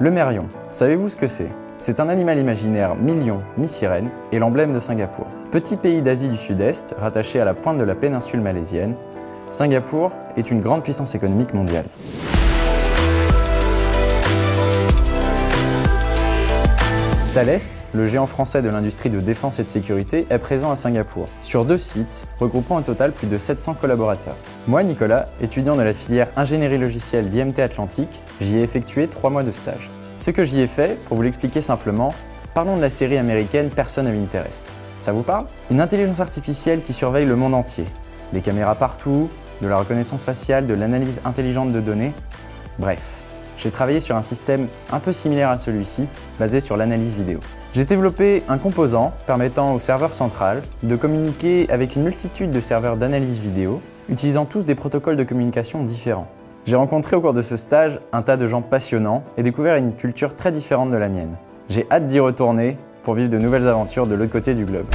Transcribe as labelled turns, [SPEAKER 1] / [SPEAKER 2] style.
[SPEAKER 1] Le mérion, savez-vous ce que c'est? C'est un animal imaginaire mi-lion, mi-sirène et l'emblème de Singapour. Petit pays d'Asie du Sud-Est, rattaché à la pointe de la péninsule malaisienne, Singapour est une grande puissance économique mondiale. Thales, le géant français de l'industrie de défense et de sécurité, est présent à Singapour, sur deux sites, regroupant au total plus de 700 collaborateurs. Moi, Nicolas, étudiant de la filière ingénierie logicielle d'IMT Atlantique, j'y ai effectué trois mois de stage. Ce que j'y ai fait, pour vous l'expliquer simplement, parlons de la série américaine Person of Interest. Ça vous parle? Une intelligence artificielle qui surveille le monde entier. Des caméras partout, de la reconnaissance faciale, de l'analyse intelligente de données, bref, j'ai travaillé sur un système un peu similaire à celui-ci, basé sur l'analyse vidéo. J'ai développé un composant permettant au serveur central de communiquer avec une multitude de serveurs d'analyse vidéo, utilisant tous des protocoles de communication différents. J'ai rencontré au cours de ce stage un tas de gens passionnants et découvert une culture très différente de la mienne. J'ai hâte d'y retourner pour vivre de nouvelles aventures de l'autre côté du globe.